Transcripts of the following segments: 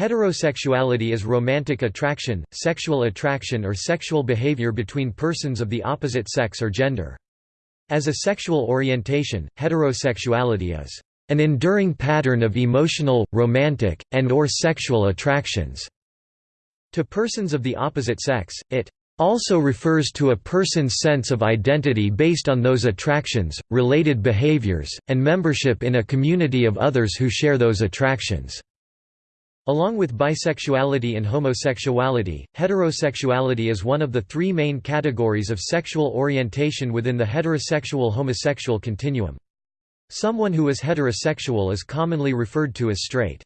Heterosexuality is romantic attraction, sexual attraction or sexual behavior between persons of the opposite sex or gender. As a sexual orientation, heterosexuality is an enduring pattern of emotional, romantic, and or sexual attractions. To persons of the opposite sex, it also refers to a person's sense of identity based on those attractions, related behaviors, and membership in a community of others who share those attractions. Along with bisexuality and homosexuality, heterosexuality is one of the three main categories of sexual orientation within the heterosexual-homosexual continuum. Someone who is heterosexual is commonly referred to as straight.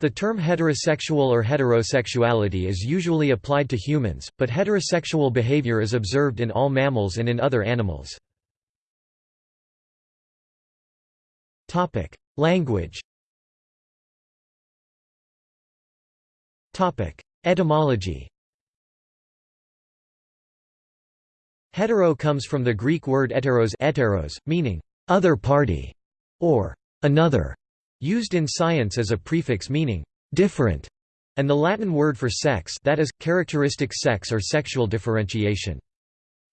The term heterosexual or heterosexuality is usually applied to humans, but heterosexual behavior is observed in all mammals and in other animals. Language Etymology Hetero comes from the Greek word heteros, heteros meaning other party or another, used in science as a prefix meaning different, and the Latin word for sex that is, characteristic sex or sexual differentiation.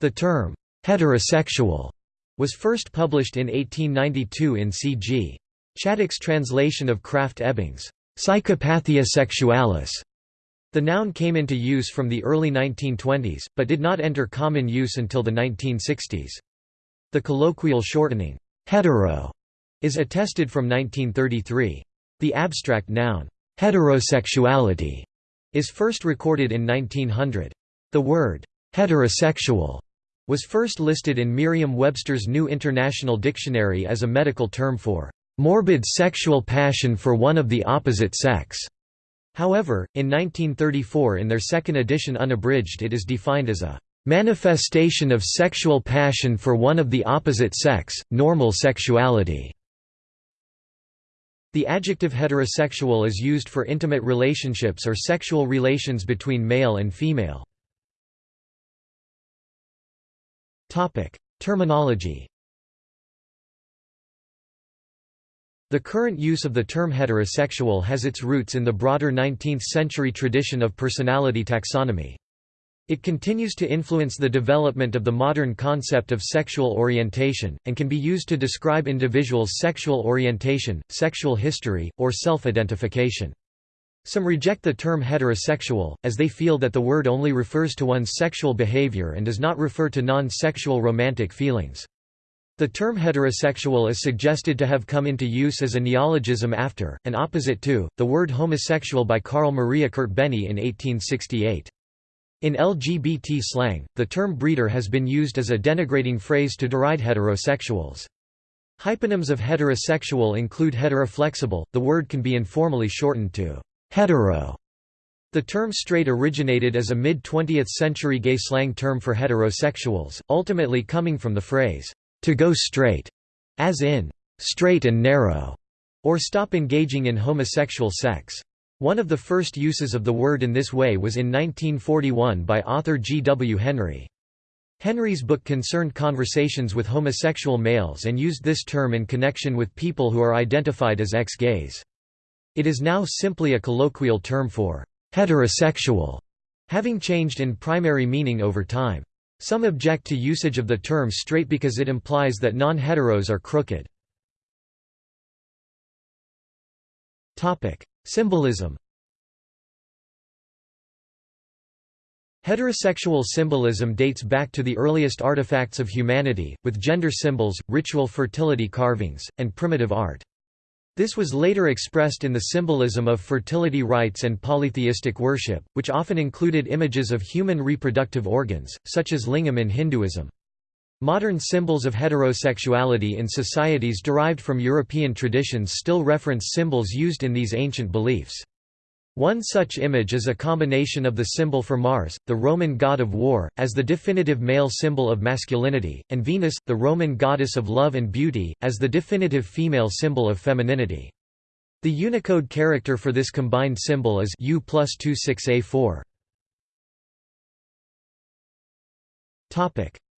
The term heterosexual was first published in 1892 in C.G. Chaddock's translation of Krafft Ebing's Psychopathia Sexualis the noun came into use from the early 1920s, but did not enter common use until the 1960s. The colloquial shortening, hetero, is attested from 1933. The abstract noun, heterosexuality, is first recorded in 1900. The word, heterosexual, was first listed in Merriam-Webster's New International Dictionary as a medical term for morbid sexual passion for one of the opposite sex. However, in 1934 in their second edition unabridged it is defined as a "...manifestation of sexual passion for one of the opposite sex, normal sexuality." The adjective heterosexual is used for intimate relationships or sexual relations between male and female. Terminology The current use of the term heterosexual has its roots in the broader 19th-century tradition of personality taxonomy. It continues to influence the development of the modern concept of sexual orientation, and can be used to describe individuals' sexual orientation, sexual history, or self-identification. Some reject the term heterosexual, as they feel that the word only refers to one's sexual behavior and does not refer to non-sexual romantic feelings. The term heterosexual is suggested to have come into use as a neologism after, and opposite to, the word homosexual by Carl Maria Kertbeny in 1868. In LGBT slang, the term breeder has been used as a denigrating phrase to deride heterosexuals. Hyponyms of heterosexual include heteroflexible, the word can be informally shortened to hetero. The term straight originated as a mid-20th century gay slang term for heterosexuals, ultimately coming from the phrase, to go straight, as in straight and narrow, or stop engaging in homosexual sex. One of the first uses of the word in this way was in 1941 by author G. W. Henry. Henry's book concerned conversations with homosexual males and used this term in connection with people who are identified as ex-gays. It is now simply a colloquial term for heterosexual, having changed in primary meaning over time. Some object to usage of the term straight because it implies that non-heteros are crooked. Symbolism Heterosexual symbolism dates back to the earliest artifacts of humanity, with gender symbols, ritual fertility carvings, and primitive art. This was later expressed in the symbolism of fertility rites and polytheistic worship, which often included images of human reproductive organs, such as lingam in Hinduism. Modern symbols of heterosexuality in societies derived from European traditions still reference symbols used in these ancient beliefs. One such image is a combination of the symbol for Mars, the Roman god of war, as the definitive male symbol of masculinity, and Venus, the Roman goddess of love and beauty, as the definitive female symbol of femininity. The Unicode character for this combined symbol is U plus 26A4.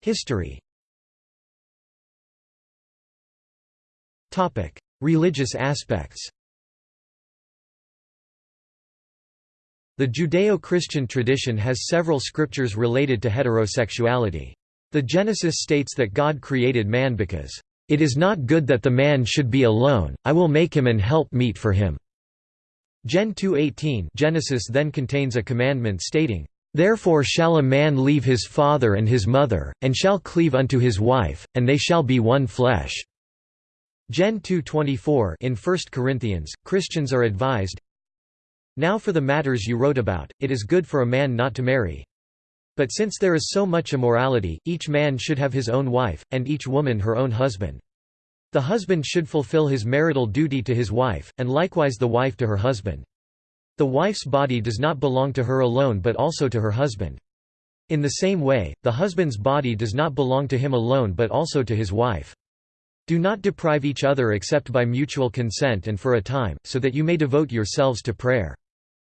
History Religious aspects The Judeo-Christian tradition has several scriptures related to heterosexuality. The Genesis states that God created man because, "...it is not good that the man should be alone, I will make him an help meet for him." Gen 2.18 Genesis then contains a commandment stating, Therefore shall a man leave his father and his mother, and shall cleave unto his wife, and they shall be one flesh." Gen 2.24 In 1 Corinthians, Christians are advised, Now for the matters you wrote about, it is good for a man not to marry. But since there is so much immorality, each man should have his own wife, and each woman her own husband. The husband should fulfill his marital duty to his wife, and likewise the wife to her husband. The wife's body does not belong to her alone but also to her husband. In the same way, the husband's body does not belong to him alone but also to his wife. Do not deprive each other except by mutual consent and for a time, so that you may devote yourselves to prayer.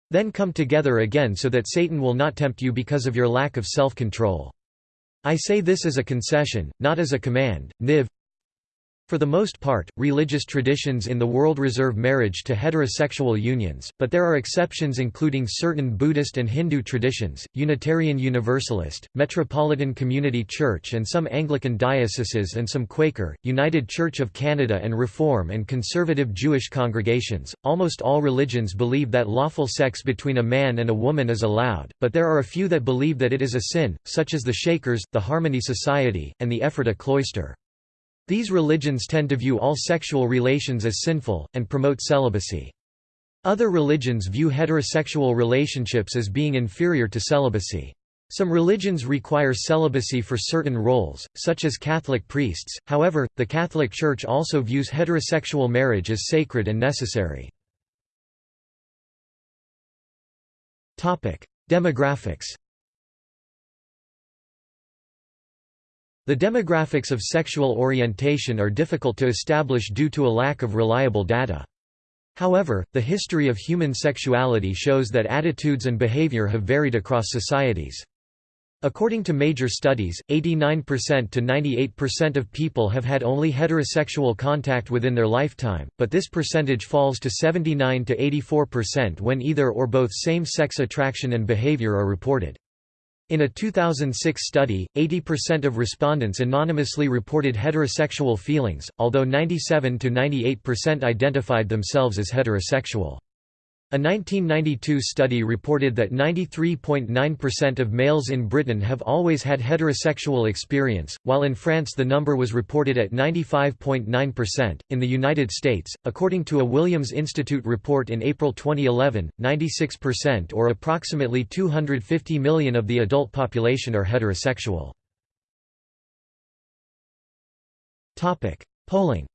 Then come together again so that Satan will not tempt you because of your lack of self-control. I say this as a concession, not as a command. Niv for the most part, religious traditions in the world reserve marriage to heterosexual unions, but there are exceptions including certain Buddhist and Hindu traditions, Unitarian Universalist, Metropolitan Community Church and some Anglican dioceses and some Quaker, United Church of Canada and Reform and conservative Jewish congregations. Almost all religions believe that lawful sex between a man and a woman is allowed, but there are a few that believe that it is a sin, such as the Shakers, the Harmony Society, and the Ephrata Cloister. These religions tend to view all sexual relations as sinful, and promote celibacy. Other religions view heterosexual relationships as being inferior to celibacy. Some religions require celibacy for certain roles, such as Catholic priests, however, the Catholic Church also views heterosexual marriage as sacred and necessary. Demographics The demographics of sexual orientation are difficult to establish due to a lack of reliable data. However, the history of human sexuality shows that attitudes and behavior have varied across societies. According to major studies, 89% to 98% of people have had only heterosexual contact within their lifetime, but this percentage falls to 79 to 84% when either or both same-sex attraction and behavior are reported. In a 2006 study, 80% of respondents anonymously reported heterosexual feelings, although 97 to 98% identified themselves as heterosexual. A 1992 study reported that 93.9% of males in Britain have always had heterosexual experience, while in France the number was reported at 95.9%. In the United States, according to a Williams Institute report in April 2011, 96% or approximately 250 million of the adult population are heterosexual. Topic: Polling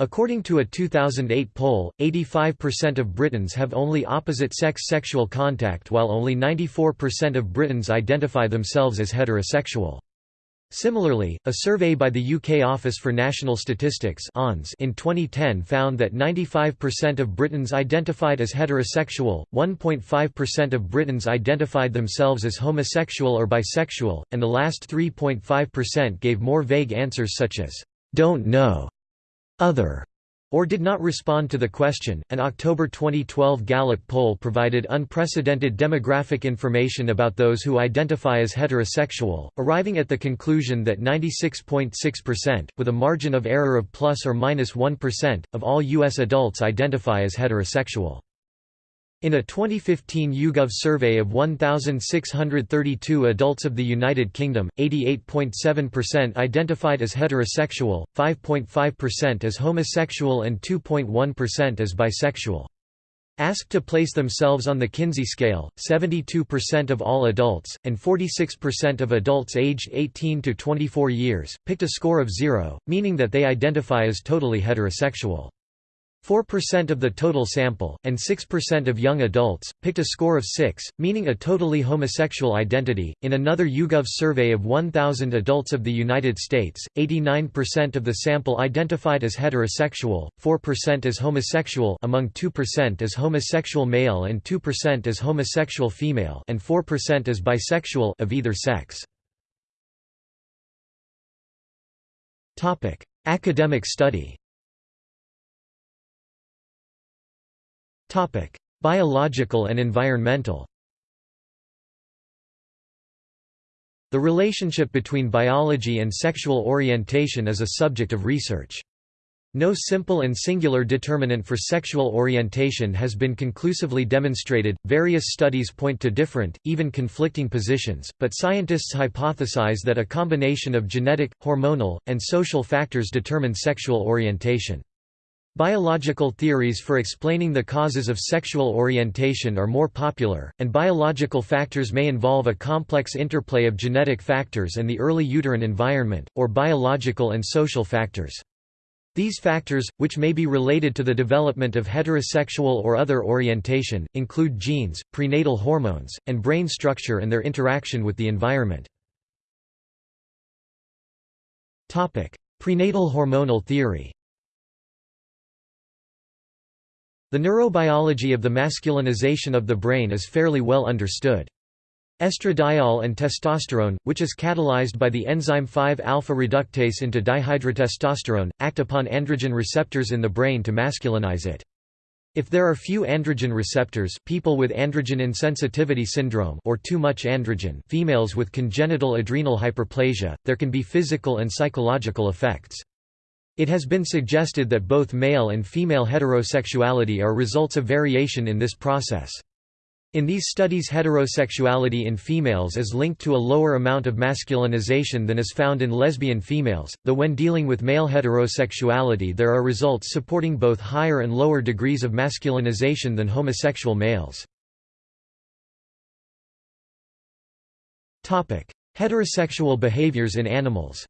According to a 2008 poll, 85% of Britons have only opposite-sex sexual contact while only 94% of Britons identify themselves as heterosexual. Similarly, a survey by the UK Office for National Statistics in 2010 found that 95% of Britons identified as heterosexual, 1.5% of Britons identified themselves as homosexual or bisexual, and the last 3.5% gave more vague answers such as, "'don't know' other or did not respond to the question. An October 2012 Gallup poll provided unprecedented demographic information about those who identify as heterosexual, arriving at the conclusion that 96.6%, with a margin of error of plus or minus 1, of all U.S. adults identify as heterosexual. In a 2015 YouGov survey of 1,632 adults of the United Kingdom, 88.7% identified as heterosexual, 5.5% as homosexual and 2.1% as bisexual. Asked to place themselves on the Kinsey scale, 72% of all adults, and 46% of adults aged 18 to 24 years, picked a score of zero, meaning that they identify as totally heterosexual. 4% of the total sample, and 6% of young adults, picked a score of 6, meaning a totally homosexual identity. In another YouGov survey of 1,000 adults of the United States, 89% of the sample identified as heterosexual, 4% as homosexual among 2% as homosexual male and 2% as homosexual female and 4% as bisexual of either sex. Academic study Biological and environmental The relationship between biology and sexual orientation is a subject of research. No simple and singular determinant for sexual orientation has been conclusively demonstrated. Various studies point to different, even conflicting positions, but scientists hypothesize that a combination of genetic, hormonal, and social factors determine sexual orientation. Biological theories for explaining the causes of sexual orientation are more popular, and biological factors may involve a complex interplay of genetic factors and the early uterine environment, or biological and social factors. These factors, which may be related to the development of heterosexual or other orientation, include genes, prenatal hormones, and brain structure and their interaction with the environment. Prenatal hormonal theory The neurobiology of the masculinization of the brain is fairly well understood. Estradiol and testosterone, which is catalyzed by the enzyme 5-alpha reductase into dihydrotestosterone, act upon androgen receptors in the brain to masculinize it. If there are few androgen receptors people with androgen insensitivity syndrome or too much androgen females with congenital adrenal hyperplasia, there can be physical and psychological effects. It has been suggested that both male and female heterosexuality are results of variation in this process. In these studies heterosexuality in females is linked to a lower amount of masculinization than is found in lesbian females, though when dealing with male heterosexuality there are results supporting both higher and lower degrees of masculinization than homosexual males. Heterosexual behaviors in animals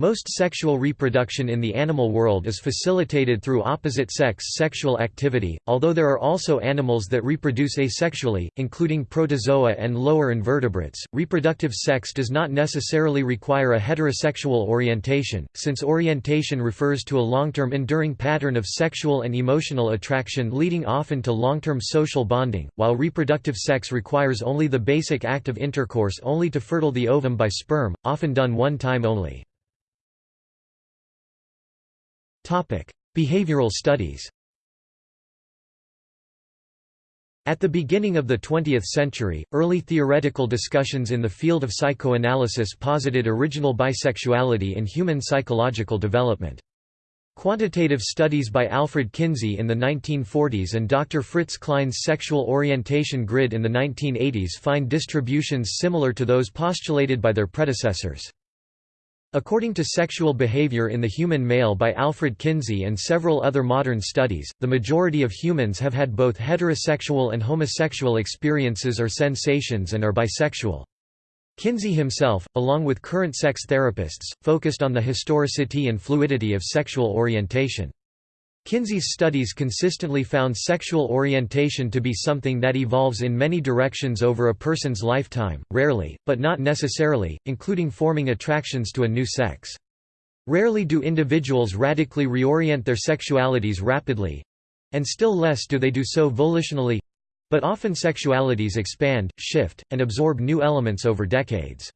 Most sexual reproduction in the animal world is facilitated through opposite-sex sexual activity, although there are also animals that reproduce asexually, including protozoa and lower invertebrates. Reproductive sex does not necessarily require a heterosexual orientation, since orientation refers to a long-term enduring pattern of sexual and emotional attraction leading often to long-term social bonding, while reproductive sex requires only the basic act of intercourse only to fertile the ovum by sperm, often done one time only. Behavioral studies At the beginning of the 20th century, early theoretical discussions in the field of psychoanalysis posited original bisexuality in human psychological development. Quantitative studies by Alfred Kinsey in the 1940s and Dr. Fritz Klein's sexual orientation grid in the 1980s find distributions similar to those postulated by their predecessors. According to Sexual Behavior in the Human Male by Alfred Kinsey and several other modern studies, the majority of humans have had both heterosexual and homosexual experiences or sensations and are bisexual. Kinsey himself, along with current sex therapists, focused on the historicity and fluidity of sexual orientation. Kinsey's studies consistently found sexual orientation to be something that evolves in many directions over a person's lifetime, rarely, but not necessarily, including forming attractions to a new sex. Rarely do individuals radically reorient their sexualities rapidly—and still less do they do so volitionally—but often sexualities expand, shift, and absorb new elements over decades.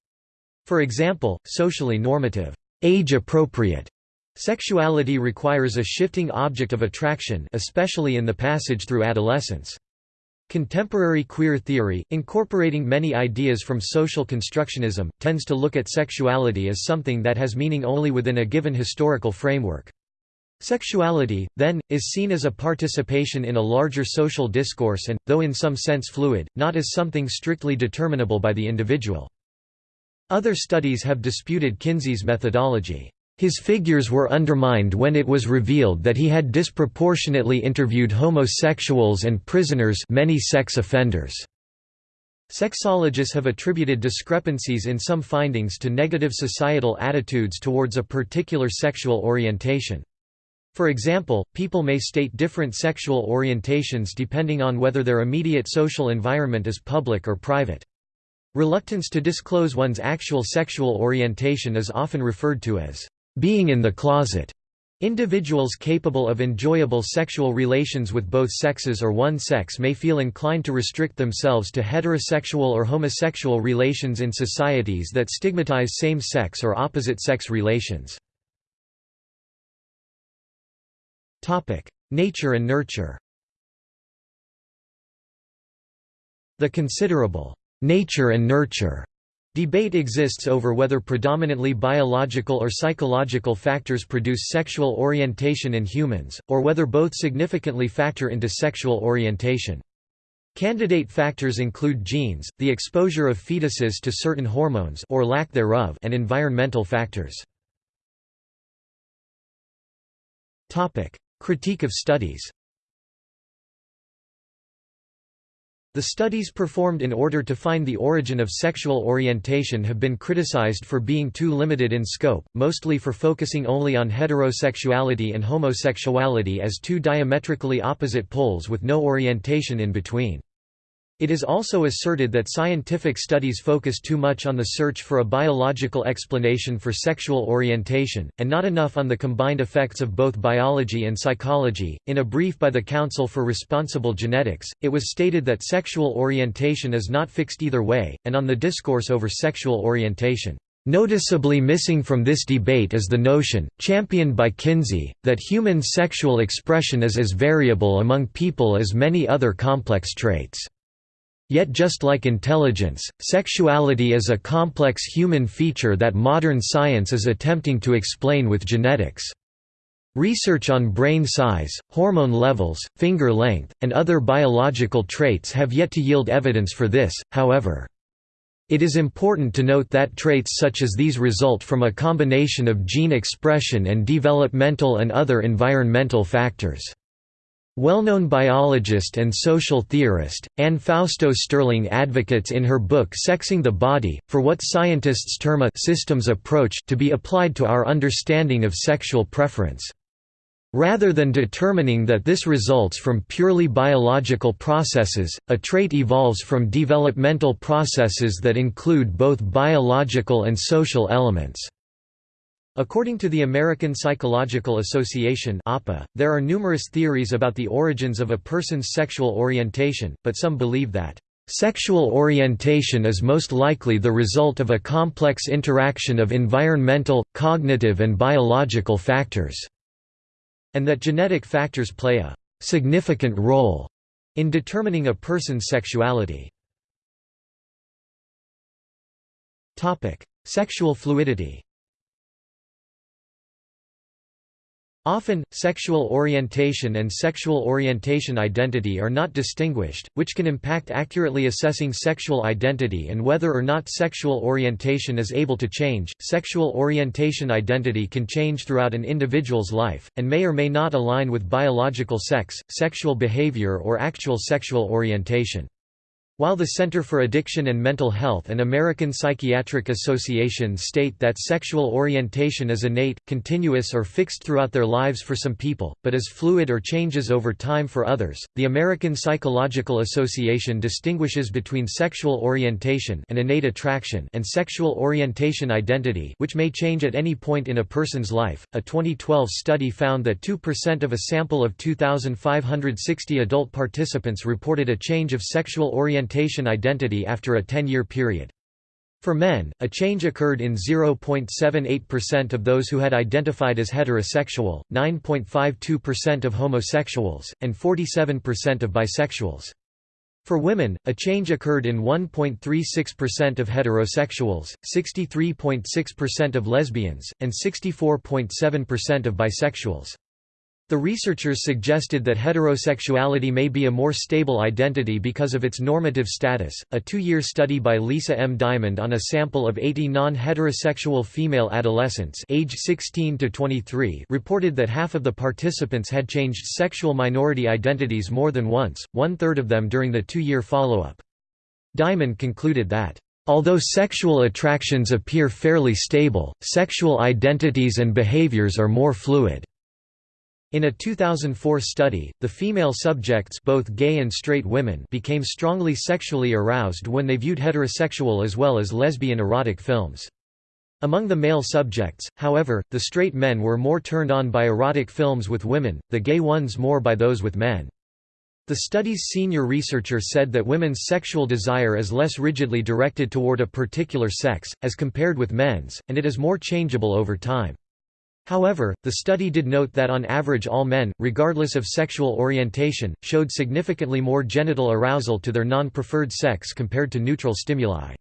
For example, socially normative, age-appropriate Sexuality requires a shifting object of attraction especially in the passage through adolescence. Contemporary queer theory, incorporating many ideas from social constructionism, tends to look at sexuality as something that has meaning only within a given historical framework. Sexuality, then, is seen as a participation in a larger social discourse and, though in some sense fluid, not as something strictly determinable by the individual. Other studies have disputed Kinsey's methodology. His figures were undermined when it was revealed that he had disproportionately interviewed homosexuals and prisoners many sex offenders. Sexologists have attributed discrepancies in some findings to negative societal attitudes towards a particular sexual orientation. For example, people may state different sexual orientations depending on whether their immediate social environment is public or private. Reluctance to disclose one's actual sexual orientation is often referred to as being in the closet. Individuals capable of enjoyable sexual relations with both sexes or one sex may feel inclined to restrict themselves to heterosexual or homosexual relations in societies that stigmatize same-sex or opposite-sex relations. Nature and nurture The considerable nature and nurture Debate exists over whether predominantly biological or psychological factors produce sexual orientation in humans, or whether both significantly factor into sexual orientation. Candidate factors include genes, the exposure of fetuses to certain hormones or lack thereof, and environmental factors. Topic: Critique of studies The studies performed in order to find the origin of sexual orientation have been criticized for being too limited in scope, mostly for focusing only on heterosexuality and homosexuality as two diametrically opposite poles with no orientation in between. It is also asserted that scientific studies focus too much on the search for a biological explanation for sexual orientation, and not enough on the combined effects of both biology and psychology. In a brief by the Council for Responsible Genetics, it was stated that sexual orientation is not fixed either way, and on the discourse over sexual orientation. Noticeably missing from this debate is the notion, championed by Kinsey, that human sexual expression is as variable among people as many other complex traits. Yet just like intelligence, sexuality is a complex human feature that modern science is attempting to explain with genetics. Research on brain size, hormone levels, finger length, and other biological traits have yet to yield evidence for this, however. It is important to note that traits such as these result from a combination of gene expression and developmental and other environmental factors. Well-known biologist and social theorist, Anne Fausto Sterling advocates in her book Sexing the Body, for what scientists term a «systems approach» to be applied to our understanding of sexual preference. Rather than determining that this results from purely biological processes, a trait evolves from developmental processes that include both biological and social elements. According to the American Psychological Association APA, there are numerous theories about the origins of a person's sexual orientation, but some believe that, "...sexual orientation is most likely the result of a complex interaction of environmental, cognitive and biological factors", and that genetic factors play a "...significant role." in determining a person's sexuality. Sexual fluidity Often, sexual orientation and sexual orientation identity are not distinguished, which can impact accurately assessing sexual identity and whether or not sexual orientation is able to change. Sexual orientation identity can change throughout an individual's life, and may or may not align with biological sex, sexual behavior, or actual sexual orientation. While the Center for Addiction and Mental Health and American Psychiatric Association state that sexual orientation is innate, continuous or fixed throughout their lives for some people, but is fluid or changes over time for others, the American Psychological Association distinguishes between sexual orientation and innate attraction and sexual orientation identity which may change at any point in a person's life. A 2012 study found that 2% of a sample of 2,560 adult participants reported a change of sexual orientation identity after a 10-year period. For men, a change occurred in 0.78% of those who had identified as heterosexual, 9.52% of homosexuals, and 47% of bisexuals. For women, a change occurred in 1.36% of heterosexuals, 63.6% of lesbians, and 64.7% of bisexuals. The researchers suggested that heterosexuality may be a more stable identity because of its normative status. A two year study by Lisa M. Diamond on a sample of 80 non heterosexual female adolescents age 16 to 23 reported that half of the participants had changed sexual minority identities more than once, one third of them during the two year follow up. Diamond concluded that Although sexual attractions appear fairly stable, sexual identities and behaviors are more fluid. In a 2004 study, the female subjects both gay and straight women became strongly sexually aroused when they viewed heterosexual as well as lesbian erotic films. Among the male subjects, however, the straight men were more turned on by erotic films with women, the gay ones more by those with men. The study's senior researcher said that women's sexual desire is less rigidly directed toward a particular sex, as compared with men's, and it is more changeable over time. However, the study did note that on average all men, regardless of sexual orientation, showed significantly more genital arousal to their non-preferred sex compared to neutral stimuli.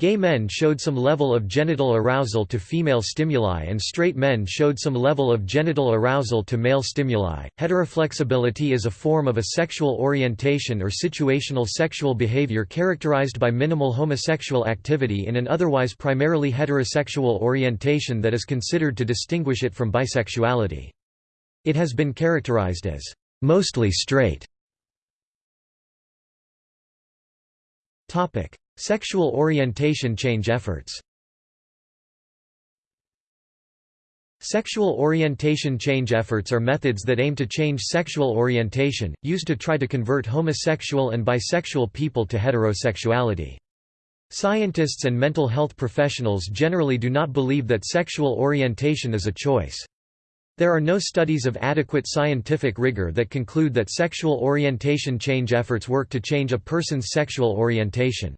Gay men showed some level of genital arousal to female stimuli and straight men showed some level of genital arousal to male stimuli. Heteroflexibility is a form of a sexual orientation or situational sexual behavior characterized by minimal homosexual activity in an otherwise primarily heterosexual orientation that is considered to distinguish it from bisexuality. It has been characterized as mostly straight. Topic: Sexual orientation change efforts Sexual orientation change efforts are methods that aim to change sexual orientation, used to try to convert homosexual and bisexual people to heterosexuality. Scientists and mental health professionals generally do not believe that sexual orientation is a choice. There are no studies of adequate scientific rigor that conclude that sexual orientation change efforts work to change a person's sexual orientation.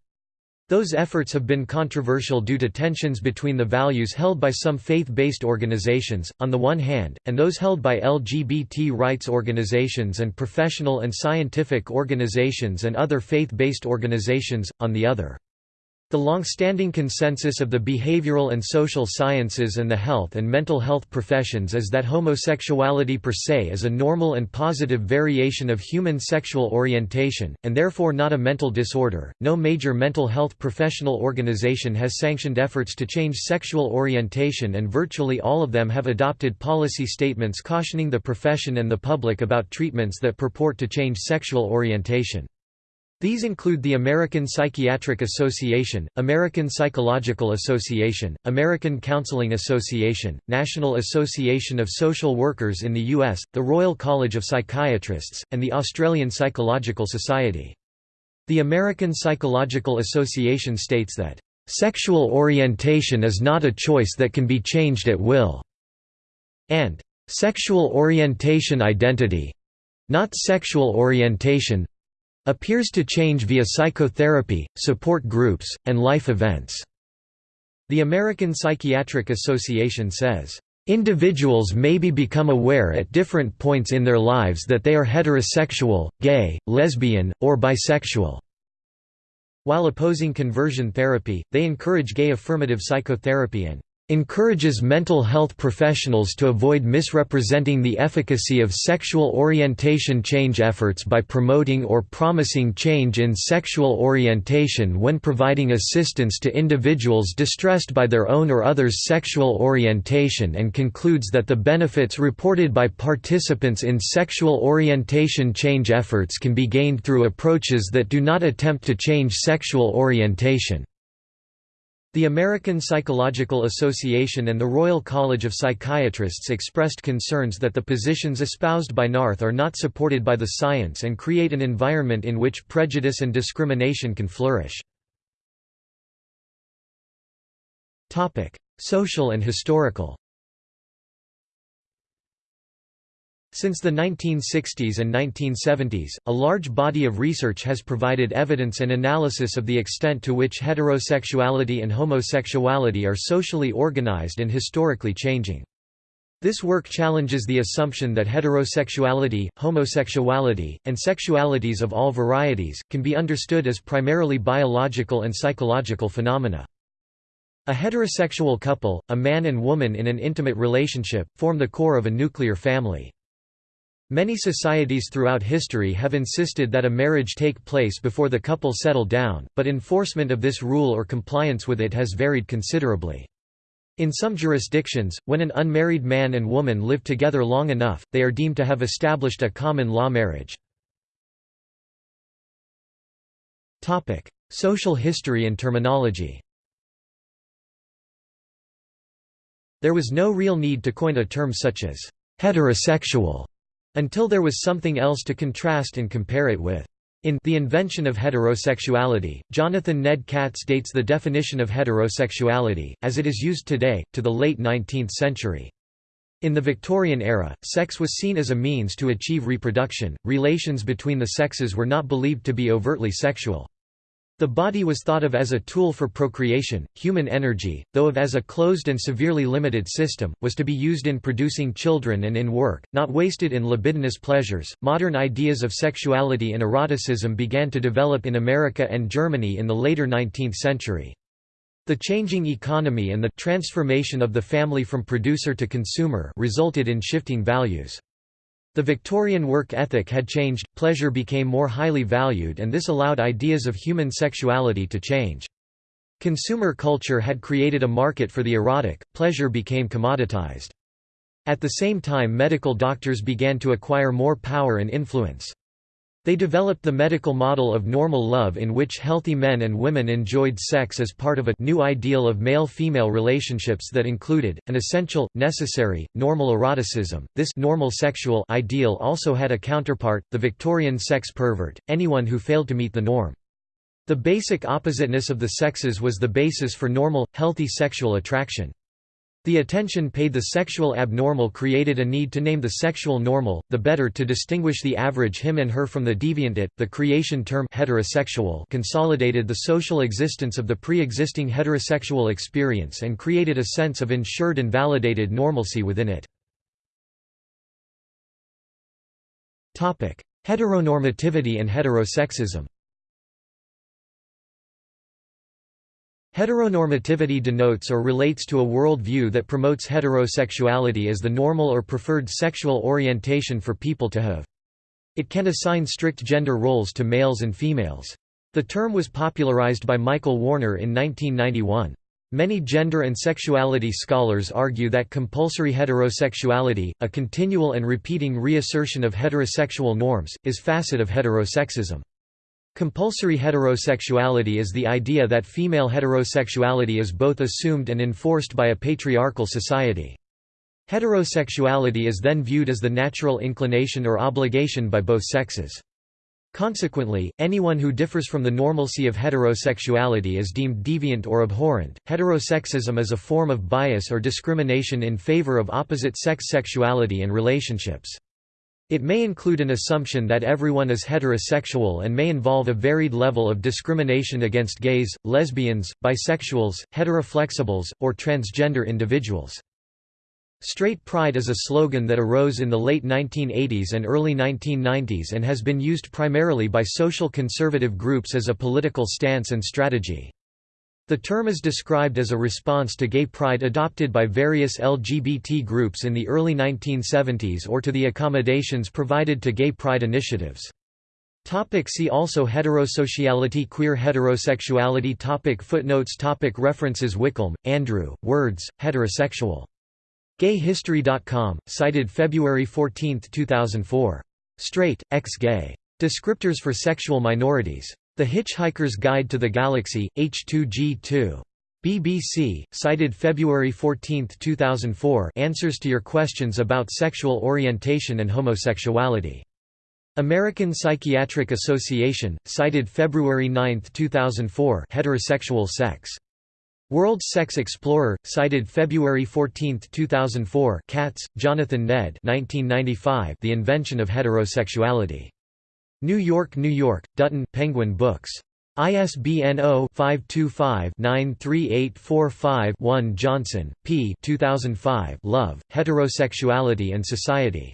Those efforts have been controversial due to tensions between the values held by some faith-based organizations, on the one hand, and those held by LGBT rights organizations and professional and scientific organizations and other faith-based organizations, on the other. The long-standing consensus of the behavioral and social sciences and the health and mental health professions is that homosexuality per se is a normal and positive variation of human sexual orientation, and therefore not a mental disorder. No major mental health professional organization has sanctioned efforts to change sexual orientation, and virtually all of them have adopted policy statements cautioning the profession and the public about treatments that purport to change sexual orientation. These include the American Psychiatric Association, American Psychological Association, American Counseling Association, National Association of Social Workers in the U.S., the Royal College of Psychiatrists, and the Australian Psychological Society. The American Psychological Association states that, "...sexual orientation is not a choice that can be changed at will," and "...sexual orientation identity—not sexual orientation appears to change via psychotherapy, support groups, and life events. The American Psychiatric Association says, Individuals maybe become aware at different points in their lives that they are heterosexual, gay, lesbian, or bisexual. While opposing conversion therapy, they encourage gay affirmative psychotherapy and encourages mental health professionals to avoid misrepresenting the efficacy of sexual orientation change efforts by promoting or promising change in sexual orientation when providing assistance to individuals distressed by their own or others' sexual orientation and concludes that the benefits reported by participants in sexual orientation change efforts can be gained through approaches that do not attempt to change sexual orientation. The American Psychological Association and the Royal College of Psychiatrists expressed concerns that the positions espoused by NARTH are not supported by the science and create an environment in which prejudice and discrimination can flourish. Social and historical Since the 1960s and 1970s, a large body of research has provided evidence and analysis of the extent to which heterosexuality and homosexuality are socially organized and historically changing. This work challenges the assumption that heterosexuality, homosexuality, and sexualities of all varieties, can be understood as primarily biological and psychological phenomena. A heterosexual couple, a man and woman in an intimate relationship, form the core of a nuclear family. Many societies throughout history have insisted that a marriage take place before the couple settle down, but enforcement of this rule or compliance with it has varied considerably. In some jurisdictions, when an unmarried man and woman live together long enough, they are deemed to have established a common law marriage. Social history and terminology There was no real need to coin a term such as heterosexual until there was something else to contrast and compare it with. In The Invention of Heterosexuality, Jonathan Ned Katz dates the definition of heterosexuality, as it is used today, to the late 19th century. In the Victorian era, sex was seen as a means to achieve reproduction, relations between the sexes were not believed to be overtly sexual. The body was thought of as a tool for procreation. Human energy, though of as a closed and severely limited system, was to be used in producing children and in work, not wasted in libidinous pleasures. Modern ideas of sexuality and eroticism began to develop in America and Germany in the later 19th century. The changing economy and the transformation of the family from producer to consumer resulted in shifting values. The Victorian work ethic had changed, pleasure became more highly valued and this allowed ideas of human sexuality to change. Consumer culture had created a market for the erotic, pleasure became commoditized. At the same time medical doctors began to acquire more power and influence. They developed the medical model of normal love in which healthy men and women enjoyed sex as part of a new ideal of male-female relationships that included, an essential, necessary, normal eroticism. This normal sexual ideal also had a counterpart, the Victorian sex pervert, anyone who failed to meet the norm. The basic oppositeness of the sexes was the basis for normal, healthy sexual attraction. The attention paid the sexual abnormal created a need to name the sexual normal, the better to distinguish the average him and her from the deviant it. The creation term heterosexual consolidated the social existence of the pre-existing heterosexual experience and created a sense of ensured and validated normalcy within it. Topic: Heteronormativity and heterosexism. Heteronormativity denotes or relates to a worldview that promotes heterosexuality as the normal or preferred sexual orientation for people to have. It can assign strict gender roles to males and females. The term was popularized by Michael Warner in 1991. Many gender and sexuality scholars argue that compulsory heterosexuality, a continual and repeating reassertion of heterosexual norms, is facet of heterosexism. Compulsory heterosexuality is the idea that female heterosexuality is both assumed and enforced by a patriarchal society. Heterosexuality is then viewed as the natural inclination or obligation by both sexes. Consequently, anyone who differs from the normalcy of heterosexuality is deemed deviant or abhorrent. Heterosexism is a form of bias or discrimination in favor of opposite sex sexuality and relationships. It may include an assumption that everyone is heterosexual and may involve a varied level of discrimination against gays, lesbians, bisexuals, heteroflexibles, or transgender individuals. Straight pride is a slogan that arose in the late 1980s and early 1990s and has been used primarily by social conservative groups as a political stance and strategy. The term is described as a response to gay pride adopted by various LGBT groups in the early 1970s or to the accommodations provided to gay pride initiatives. Topic see also Heterosociality Queer heterosexuality topic Footnotes topic References Wickham, Andrew, Words, Heterosexual. Gayhistory.com, cited February 14, 2004. Straight, ex-gay. Descriptors for sexual minorities. The Hitchhiker's Guide to the Galaxy, H2G2. BBC, cited February 14, 2004 Answers to your questions about sexual orientation and homosexuality. American Psychiatric Association, cited February 9, 2004 Heterosexual sex. World Sex Explorer, cited February 14, 2004 Katz, Jonathan Ned 1995 The Invention of Heterosexuality. New York, New York, Dutton, Penguin Books. ISBN 0-525-93845-1 Johnson, P. 2005 Love, Heterosexuality and Society.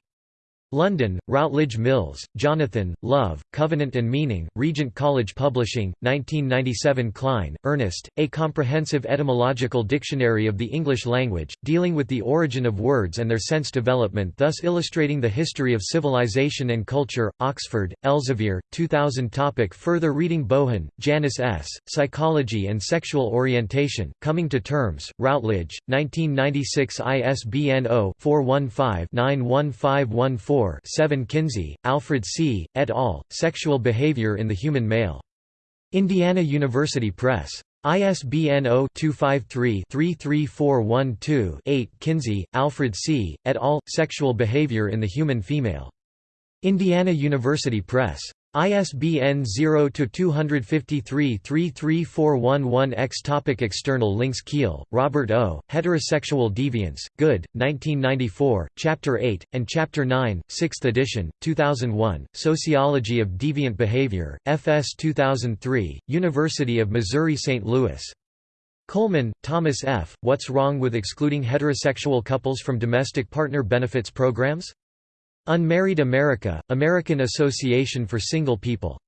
London, Routledge Mills, Jonathan, Love, Covenant and Meaning, Regent College Publishing, 1997 Klein, Ernest, A Comprehensive Etymological Dictionary of the English Language, dealing with the origin of words and their sense development thus illustrating the history of civilization and culture, Oxford, Elsevier, 2000 topic Further reading Bohan, Janice S., Psychology and Sexual Orientation, Coming to Terms, Routledge, 1996 ISBN 0-415-91514 7 Kinsey, Alfred C., et al., Sexual Behavior in the Human Male. Indiana University Press. ISBN 0-253-33412-8 Kinsey, Alfred C., et al., Sexual Behavior in the Human Female. Indiana University Press. ISBN 0-253-33411-X Topic External links Keel, Robert O., Heterosexual Deviance, Goode, 1994, Chapter 8, and Chapter 9, 6th edition, 2001, Sociology of Deviant Behavior, FS 2003, University of Missouri-St. Louis. Coleman, Thomas F., What's Wrong with Excluding Heterosexual Couples from Domestic Partner Benefits Programs? Unmarried America, American Association for Single People.